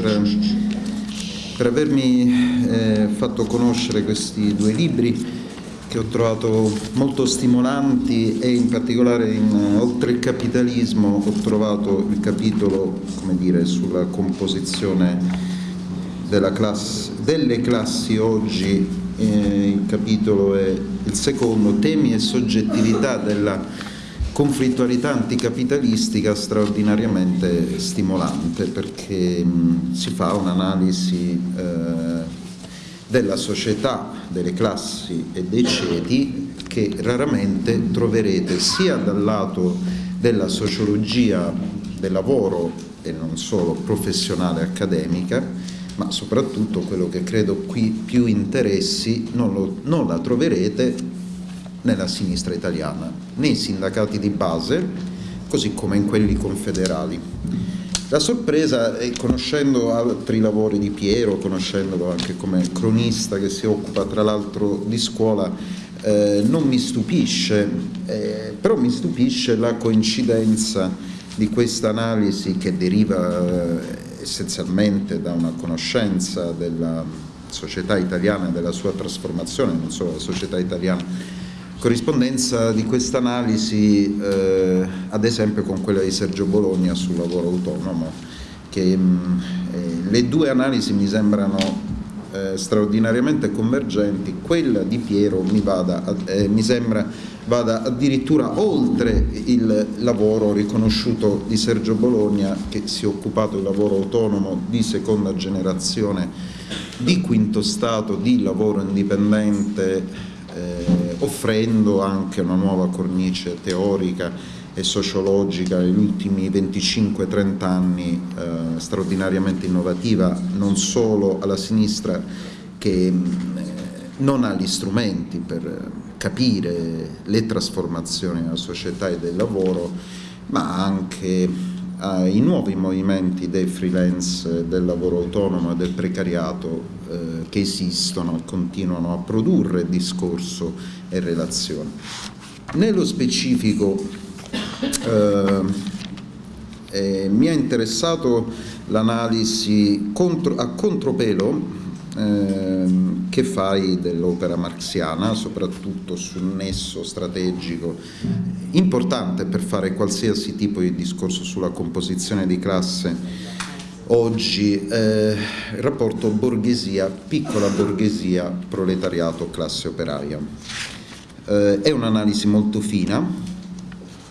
Per, per avermi eh, fatto conoscere questi due libri che ho trovato molto stimolanti e in particolare in, oltre il capitalismo ho trovato il capitolo dire, sulla composizione classe, delle classi oggi, eh, il capitolo è il secondo, temi e soggettività della conflittualità anticapitalistica straordinariamente stimolante perché mh, si fa un'analisi eh, della società, delle classi e dei ceti che raramente troverete sia dal lato della sociologia del lavoro e non solo professionale accademica, ma soprattutto quello che credo qui più interessi non, lo, non la troverete nella sinistra italiana, nei sindacati di base, così come in quelli confederali. La sorpresa è conoscendo altri lavori di Piero, conoscendolo anche come cronista che si occupa tra l'altro di scuola, eh, non mi stupisce, eh, però mi stupisce la coincidenza di questa analisi che deriva eh, essenzialmente da una conoscenza della società italiana e della sua trasformazione, non solo la società italiana corrispondenza di questa analisi eh, ad esempio con quella di Sergio Bologna sul lavoro autonomo che mh, mm, eh, le due analisi mi sembrano eh, straordinariamente convergenti. Quella di Piero mi, vada, eh, mi sembra vada addirittura oltre il lavoro riconosciuto di Sergio Bologna che si è occupato del lavoro autonomo di seconda generazione di quinto stato di lavoro indipendente eh, offrendo anche una nuova cornice teorica e sociologica negli ultimi 25-30 anni eh, straordinariamente innovativa non solo alla sinistra che eh, non ha gli strumenti per capire le trasformazioni della società e del lavoro ma anche ai nuovi movimenti dei freelance, del lavoro autonomo e del precariato eh, che esistono e continuano a produrre discorso e relazione. Nello specifico eh, eh, mi ha interessato l'analisi a contropelo Ehm, che fai dell'opera marxiana, soprattutto sul nesso strategico importante per fare qualsiasi tipo di discorso sulla composizione di classe oggi, eh, il rapporto borghesia, piccola borghesia, proletariato, classe operaia. Eh, è un'analisi molto fina,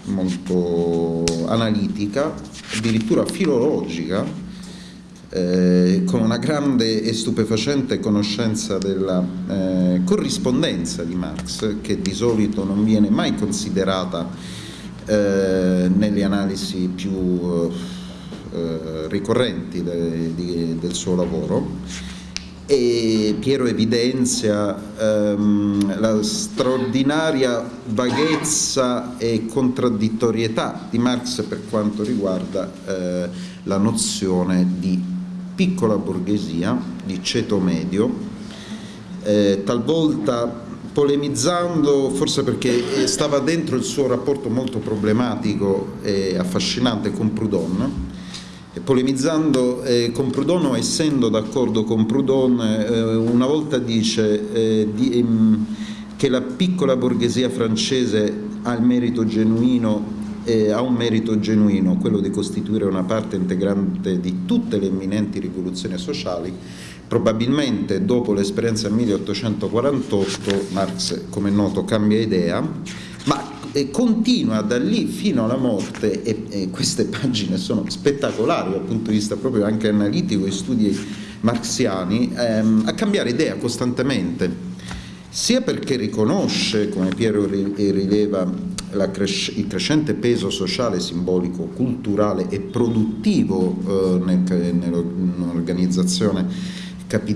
molto analitica, addirittura filologica, eh, con una grande e stupefacente conoscenza della eh, corrispondenza di Marx, che di solito non viene mai considerata eh, nelle analisi più eh, ricorrenti de, de, del suo lavoro. E Piero evidenzia ehm, la straordinaria vaghezza e contraddittorietà di Marx per quanto riguarda eh, la nozione di piccola borghesia di ceto medio, eh, talvolta polemizzando, forse perché stava dentro il suo rapporto molto problematico e affascinante con Proudhon, polemizzando eh, con Proudhon o essendo d'accordo con Proudhon, eh, una volta dice eh, di, ehm, che la piccola borghesia francese ha il merito genuino eh, ha un merito genuino, quello di costituire una parte integrante di tutte le imminenti rivoluzioni sociali, probabilmente dopo l'esperienza del 1848 Marx, come è noto, cambia idea, ma continua da lì fino alla morte, e, e queste pagine sono spettacolari dal punto di vista proprio anche analitico e studi marxiani, ehm, a cambiare idea costantemente sia perché riconosce, come Piero rileva, cres il crescente peso sociale, simbolico, culturale e produttivo eh, nell'organizzazione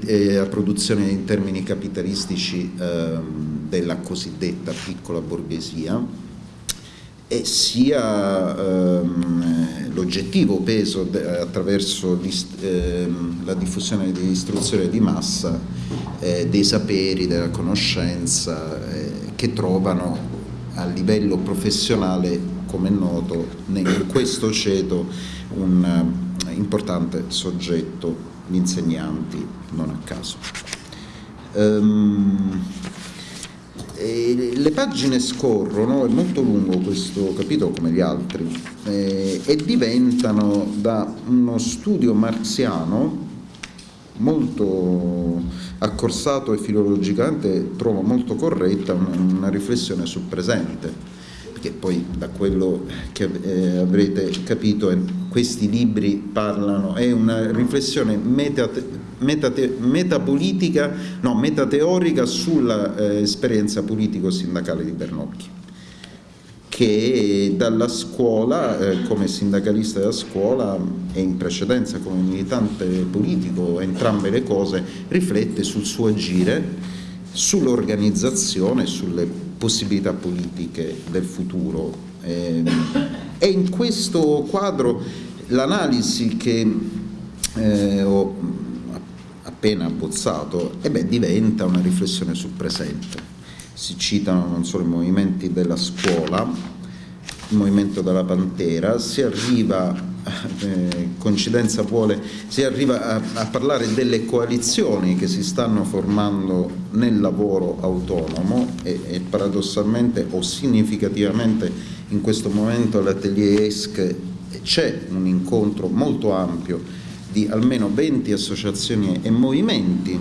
e a produzione in termini capitalistici eh, della cosiddetta piccola borghesia e sia ehm, l'oggettivo peso attraverso ehm, la diffusione dell'istruzione di massa eh, dei saperi, della conoscenza eh, che trovano a livello professionale, come è noto, in questo ceto un importante soggetto gli insegnanti, non a caso. Um, le pagine scorrono, è molto lungo questo capitolo come gli altri, eh, e diventano da uno studio marxiano molto accorsato e filologicamente trovo molto corretta una, riflessione sul presente perché poi da quello che eh, avrete capito eh, questi libri parlano, è una riflessione metate, metapolitica, no, metateorica sull'esperienza eh, politico-sindacale di Bernocchi che dalla scuola, eh, come sindacalista della scuola e in precedenza come militante politico, entrambe le cose, riflette sul suo agire, sull'organizzazione, sulle possibilità politiche del futuro. Eh, e in questo quadro l'analisi che eh, ho appena abbozzato eh beh, diventa una riflessione sul presente. Si citano non solo i movimenti della scuola, il movimento della Pantera, si arriva eh, coincidenza vuole, si arriva a, a, parlare delle coalizioni che si stanno formando nel lavoro autonomo e, e paradossalmente o significativamente in questo momento all'Atelier ESC c'è un incontro molto ampio di almeno 20 associazioni e movimenti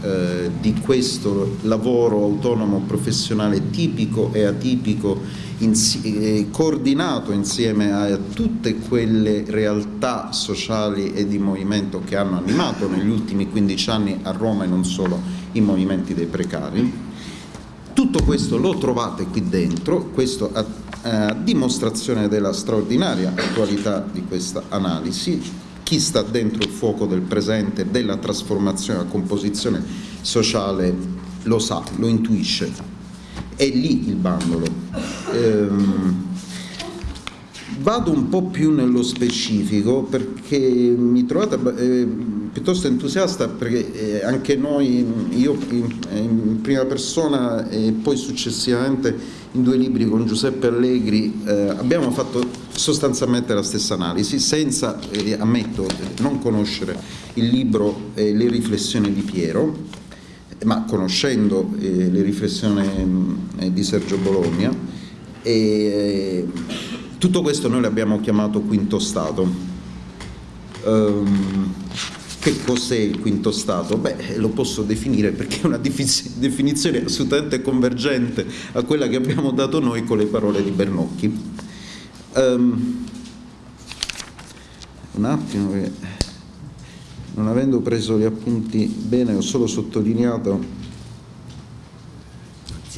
eh, di questo lavoro autonomo professionale tipico e atipico insi eh, coordinato insieme a tutte quelle realtà sociali e di movimento che hanno animato negli ultimi 15 anni a Roma e non solo i movimenti dei precari. Tutto questo lo trovate qui dentro, questo a, a dimostrazione della straordinaria attualità di questa analisi, chi sta dentro il fuoco del presente, della trasformazione, della composizione sociale lo sa, lo intuisce. È lì il bandolo. Ehm, vado un po' più nello specifico perché mi trovate eh, piuttosto entusiasta perché eh, anche noi, io in, in, prima persona e poi successivamente in due libri con Giuseppe Allegri eh, abbiamo fatto sostanzialmente la stessa analisi senza, eh, ammetto, non conoscere il libro e le riflessioni di Piero, ma conoscendo eh, le riflessioni eh, di Sergio Bologna e eh, tutto questo noi l'abbiamo chiamato quinto stato. Um, che cos'è il quinto stato? Beh, lo posso definire perché è una definizione assolutamente convergente a quella che abbiamo dato noi con le parole di Bernocchi. Um, un attimo, che non avendo preso gli appunti bene ho solo sottolineato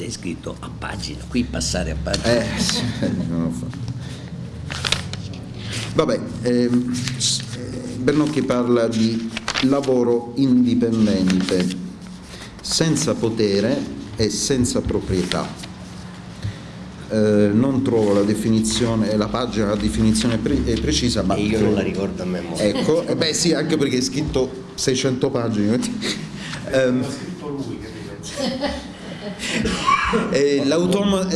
sei scritto a pagina, qui passare a pagina. Eh, sì, non l'ho fatto. Vabbè, ehm, Bernocchi parla di lavoro indipendente, senza potere e senza proprietà. Eh, non trovo la definizione, la pagina, la definizione pre è precisa, ma... E io non la ricordo a memoria. Ecco, eh beh sì, anche perché è scritto 600 pagine. um, scritto lui, capito?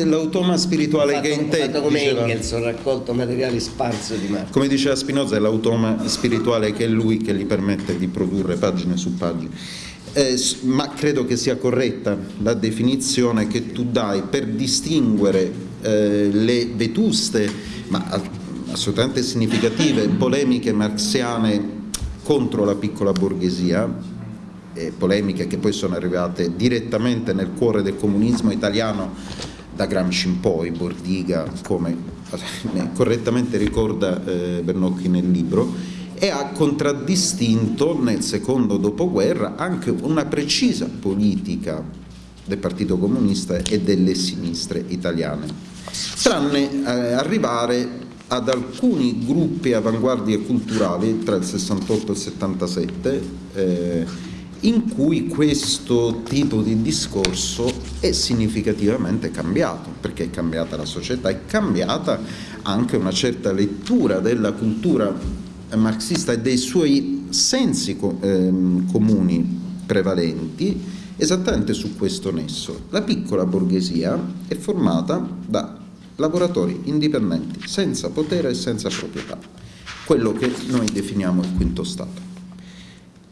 L'automa, spirituale fatto, che in te come diceva, Engels ho raccolto materiali sparso di Marco come diceva Spinoza è l'automa spirituale che è lui che gli permette di produrre pagine su pagine eh, ma credo che sia corretta la definizione che tu dai per distinguere eh, le vetuste ma assolutamente significative polemiche marxiane contro la piccola borghesia eh, polemiche che poi sono arrivate direttamente nel cuore del comunismo italiano da Gramsci in poi, Bordiga, come eh, correttamente ricorda eh, Bernocchi nel libro, e ha contraddistinto nel secondo dopoguerra anche una precisa politica del Partito Comunista e delle sinistre italiane, tranne eh, arrivare ad alcuni gruppi avanguardie culturali tra il 68 e il 77 eh, in cui questo tipo di discorso è significativamente cambiato, perché è cambiata la società, è cambiata anche una certa lettura della cultura marxista e dei suoi sensi ehm, comuni prevalenti esattamente su questo nesso. La piccola borghesia è formata da lavoratori indipendenti, senza potere e senza proprietà quello che noi definiamo il quinto Stato.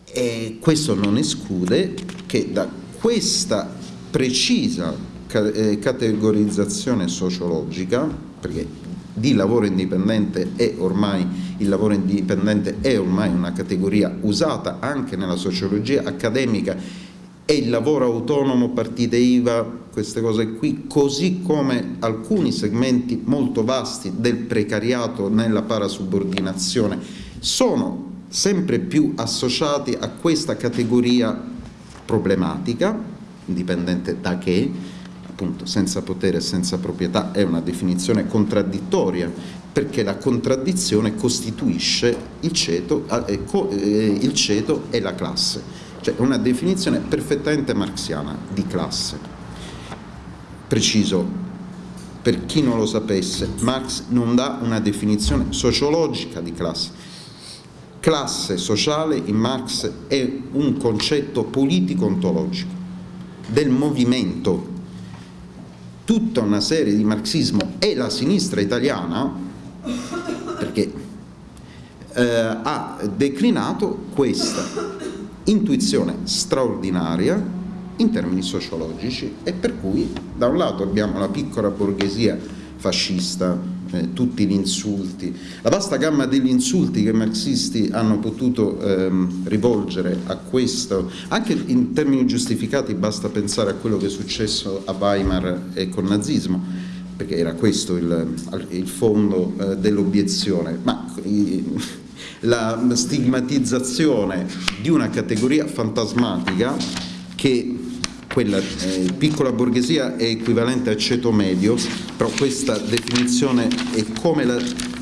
E questo non esclude che da questa precisa eh, categorizzazione sociologica, perché di lavoro indipendente è ormai, il lavoro indipendente è ormai una categoria usata anche nella sociologia accademica e il lavoro autonomo, partite IVA, queste cose qui, così come alcuni segmenti molto vasti del precariato nella parasubordinazione, sono sempre più associati a questa categoria problematica, indipendente da che, appunto senza potere e senza proprietà è una definizione contraddittoria, perché la contraddizione costituisce il ceto, eh, eh, il ceto e la classe, cioè una definizione perfettamente marxiana di classe. Preciso, per chi non lo sapesse, Marx non dà una definizione sociologica di classe, Classe sociale in Marx è un concetto politico-ontologico del movimento. Tutta una serie di marxismo e la sinistra italiana, perché eh, ha declinato questa intuizione straordinaria in termini sociologici e per cui da un lato abbiamo la piccola borghesia fascista eh, tutti gli insulti, la vasta gamma degli insulti che i marxisti hanno potuto ehm, rivolgere a questo, anche in termini giustificati basta pensare a quello che è successo a Weimar e col nazismo, perché era questo il, il fondo eh, dell'obiezione, ma i, la stigmatizzazione di una categoria fantasmatica che quella eh, piccola borghesia è equivalente a ceto medio, però questa definizione è come la,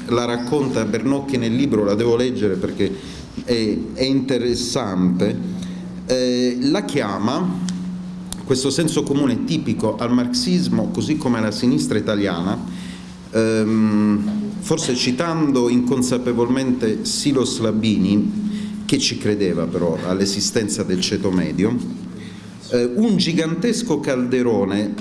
la racconta Bernocchi nel libro, la devo leggere perché è, è interessante, eh, la chiama, questo senso comune tipico al marxismo così come alla sinistra italiana, ehm, forse citando inconsapevolmente Silos Labini, che ci credeva però all'esistenza del ceto medio, eh, un gigantesco calderone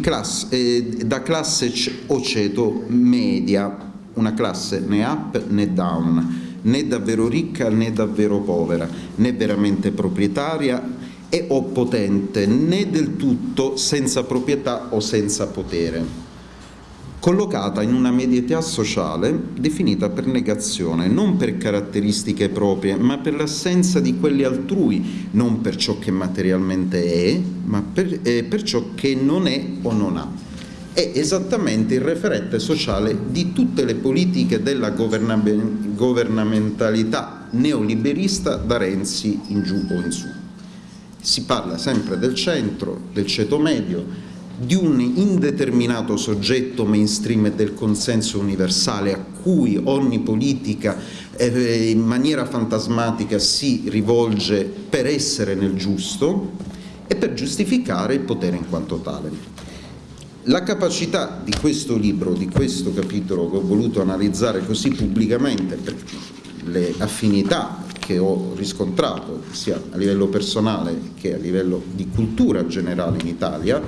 classe, eh, da classe o ceto media, una classe né up né down, né davvero ricca né davvero povera, né veramente proprietaria e o potente, né del tutto senza proprietà o senza potere collocata in una medietà sociale definita per negazione, non per caratteristiche proprie, ma per l'assenza di quelle altrui, non per ciò che materialmente è, ma per, eh, per ciò che non è o non ha. È esattamente il referente sociale di tutte le politiche della governamentalità neoliberista da Renzi in giù o in su. Si parla sempre del centro, del ceto medio, di un indeterminato soggetto mainstream del consenso universale a cui ogni politica eh, in maniera fantasmatica si rivolge per essere nel giusto e per giustificare il potere in quanto tale. La capacità di questo libro, di questo capitolo che ho voluto analizzare così pubblicamente per le affinità che ho riscontrato sia a livello personale che a livello di cultura generale in Italia,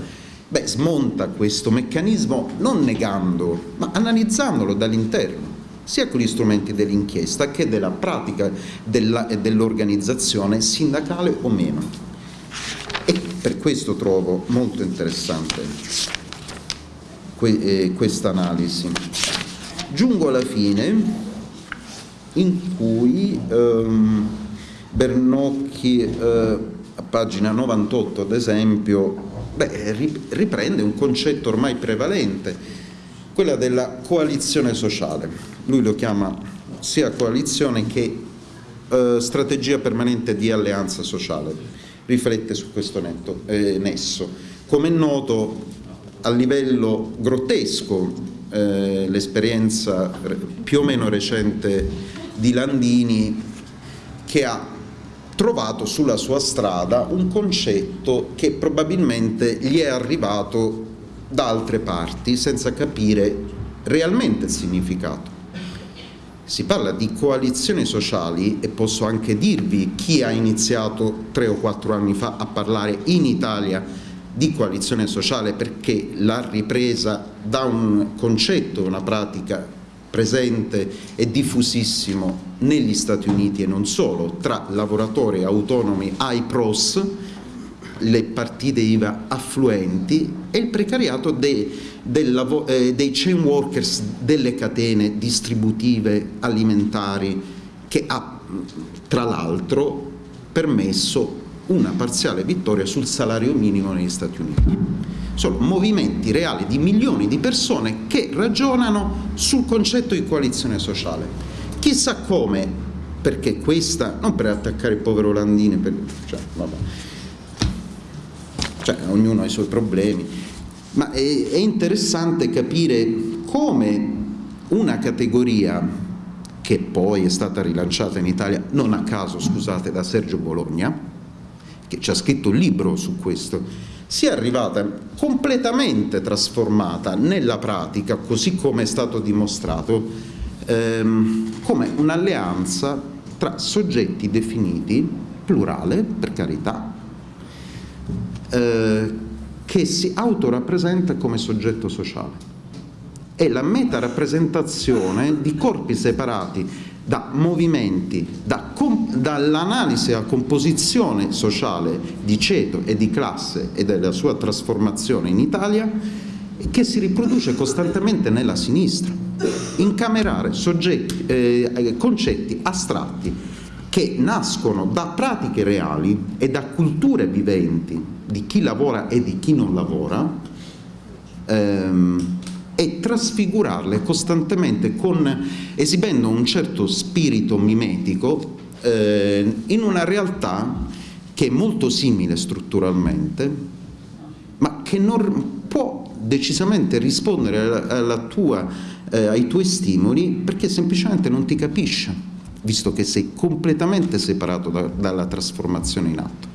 Beh, smonta questo meccanismo non negando, ma analizzandolo dall'interno, sia con gli strumenti dell'inchiesta che della pratica dell'organizzazione sindacale o meno. E per questo trovo molto interessante que eh, questa analisi. Giungo alla fine in cui ehm, Bernocchi, eh, a pagina 98 ad esempio, Beh, riprende un concetto ormai prevalente, quella della coalizione sociale. Lui lo chiama sia coalizione che eh, strategia permanente di alleanza sociale. Riflette su questo netto, eh, nesso. Come è noto, a livello grottesco, eh, l'esperienza più o meno recente di Landini che ha trovato sulla sua strada un concetto che probabilmente gli è arrivato da altre parti senza capire realmente il significato. Si parla di coalizioni sociali e posso anche dirvi chi ha iniziato tre o quattro anni fa a parlare in Italia di coalizione sociale perché l'ha ripresa da un concetto, una pratica presente e diffusissimo negli Stati Uniti e non solo, tra lavoratori autonomi AIPROS, le partite IVA affluenti e il precariato dei, del, eh, dei chain workers delle catene distributive alimentari che ha tra l'altro permesso una parziale vittoria sul salario minimo negli Stati Uniti sono movimenti reali di milioni di persone che ragionano sul concetto di coalizione sociale. Chissà come, perché questa, non per attaccare il povero Landini, per, cioè, cioè, ognuno ha i suoi problemi, ma è, è interessante capire come una categoria che poi è stata rilanciata in Italia, non a caso, scusate, da Sergio Bologna, che ci ha scritto un libro su questo, sia arrivata completamente trasformata nella pratica, così come è stato dimostrato, ehm, come un'alleanza tra soggetti definiti, plurale per carità, eh, che si autorappresenta come soggetto sociale. È la meta rappresentazione di corpi separati da movimenti, da dall'analisi a composizione sociale di ceto e di classe e della sua trasformazione in Italia che si riproduce costantemente nella sinistra, incamerare soggetti, eh, concetti astratti che nascono da pratiche reali e da culture viventi di chi lavora e di chi non lavora ehm, e trasfigurarle costantemente con, esibendo un certo spirito mimetico eh, in una realtà che è molto simile strutturalmente, ma che non può decisamente rispondere alla, alla tua, eh, ai tuoi stimoli perché semplicemente non ti capisce, visto che sei completamente separato da, dalla trasformazione in atto.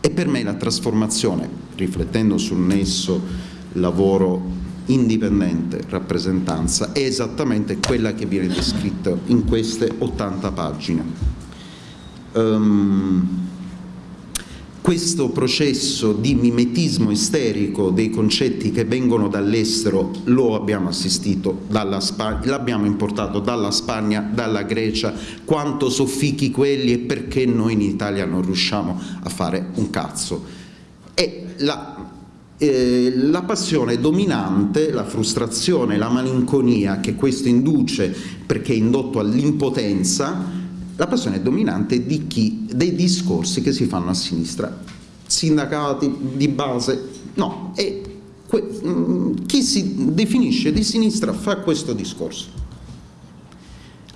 E per me la trasformazione, riflettendo sul nesso lavoro indipendente rappresentanza è esattamente quella che viene descritta in queste 80 pagine. Um, questo processo di mimetismo isterico dei concetti che vengono dall'estero lo abbiamo assistito l'abbiamo importato dalla Spagna, dalla Grecia, quanto soffichi quelli e perché noi in Italia non riusciamo a fare un cazzo. E la eh, la passione dominante, la frustrazione, la malinconia che questo induce perché è indotto all'impotenza, la passione dominante di chi, dei discorsi che si fanno a sinistra, sindacati di base, no, e mm, chi si definisce di sinistra fa questo discorso.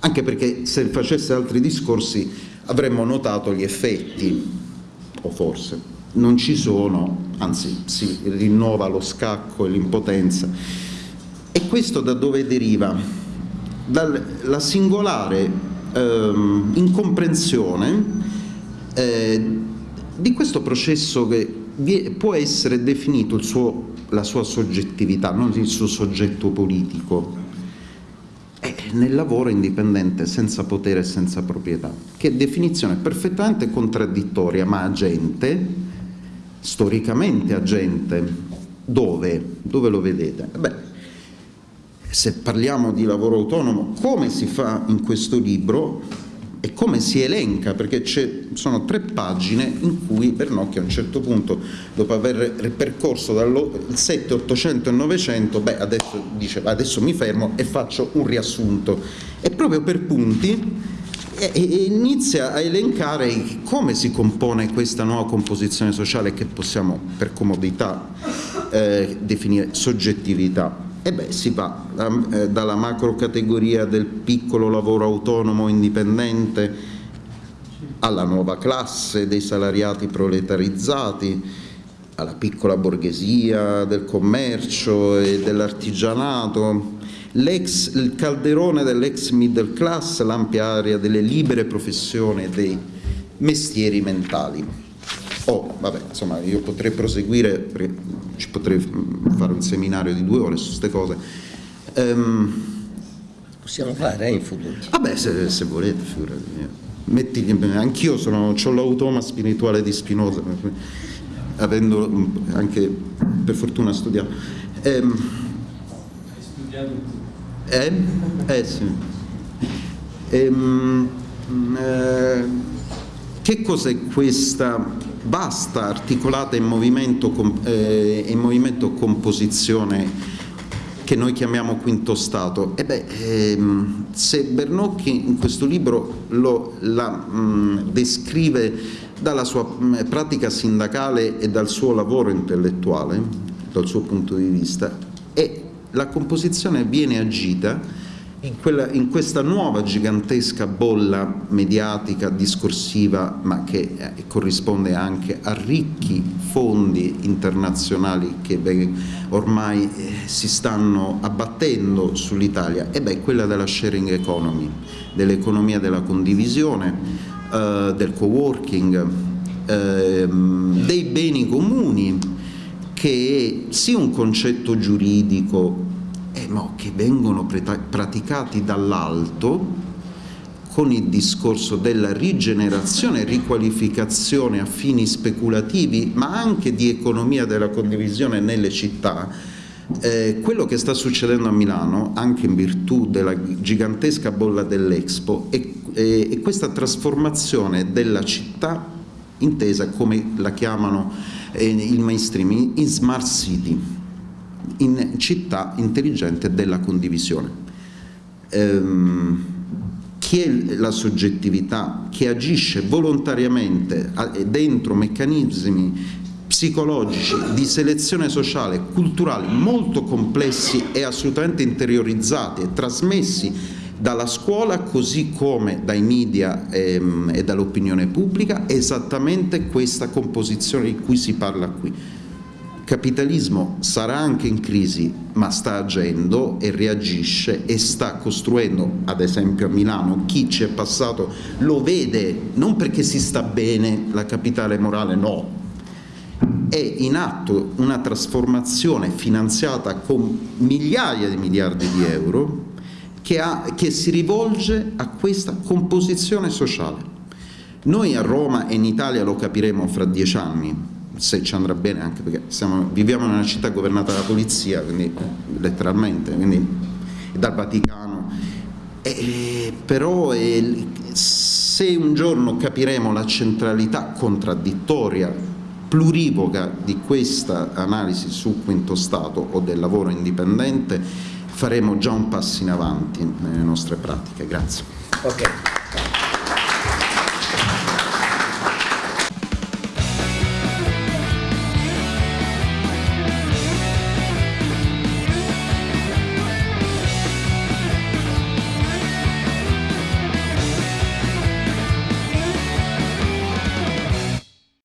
Anche perché se facesse altri discorsi avremmo notato gli effetti, o forse non ci sono, anzi si rinnova lo scacco e l'impotenza. E questo da dove deriva? Dalla singolare ehm, incomprensione eh, di questo processo che può essere definito suo, la sua soggettività, non il suo soggetto politico, è nel lavoro indipendente senza potere e senza proprietà, che è definizione perfettamente contraddittoria ma agente, storicamente agente. Dove? Dove lo vedete? Beh, se parliamo di lavoro autonomo, come si fa in questo libro e come si elenca, perché sono tre pagine in cui Bernocchi a un certo punto, dopo aver ripercorso dal 7, 800 e 900, beh, adesso dice adesso mi fermo e faccio un riassunto. E proprio per punti e, inizia a elencare come si compone questa nuova composizione sociale che possiamo per comodità eh, definire soggettività. E beh, si va eh, dalla macro categoria del piccolo lavoro autonomo indipendente alla nuova classe dei salariati proletarizzati, alla piccola borghesia del commercio e dell'artigianato, il calderone dell'ex middle class, l'ampia area delle libere professioni e dei mestieri mentali. Oh, vabbè, insomma, io potrei proseguire, ci potrei fare un seminario di due ore su queste cose. Um, Possiamo fare eh, in futuro. Vabbè, se, se volete, figurati. Anch'io ho l'automa spirituale di Spinoza, avendo anche per fortuna studiato. Um, Hai studiato Eh? Eh sì. Ehm, eh, che cos'è questa vasta, articolata in movimento, eh, in movimento composizione che noi chiamiamo quinto stato? E beh, ehm, se Bernocchi in questo libro lo, la mh, descrive dalla sua mh, pratica sindacale e dal suo lavoro intellettuale, dal suo punto di vista, e la composizione viene agita in, quella, in, questa nuova gigantesca bolla mediatica, discorsiva, ma che eh, corrisponde anche a ricchi fondi internazionali che beh, ormai eh, si stanno abbattendo sull'Italia, e beh, quella della sharing economy, dell'economia della condivisione, eh, del co-working, ehm, dei beni comuni, che è sì un concetto giuridico eh, ma che vengono praticati dall'alto con il discorso della rigenerazione e riqualificazione a fini speculativi, ma anche di economia della condivisione nelle città, eh, quello che sta succedendo a Milano, anche in virtù della gigantesca bolla dell'Expo, è, è, è questa trasformazione della città intesa come la chiamano eh, il mainstream in smart city in città intelligente della condivisione. Ehm, chi è la soggettività che agisce volontariamente dentro meccanismi psicologici di selezione sociale, culturale molto complessi e assolutamente interiorizzati e trasmessi dalla scuola così come dai media ehm, e dall'opinione pubblica, esattamente questa composizione di cui si parla qui. Capitalismo sarà anche in crisi ma sta agendo e reagisce e sta costruendo, ad esempio a Milano, chi ci è passato lo vede, non perché si sta bene la capitale morale, no, è in atto una trasformazione finanziata con migliaia di miliardi di euro che, ha, che si rivolge a questa composizione sociale. Noi a Roma e in Italia lo capiremo fra dieci anni, se ci andrà bene anche perché siamo, viviamo in una città governata dalla polizia, quindi letteralmente, quindi dal Vaticano, e, però e, se un giorno capiremo la centralità contraddittoria, plurivoca di questa analisi su quinto stato o del lavoro indipendente, faremo già un passo in avanti nelle nostre pratiche. Grazie. Okay.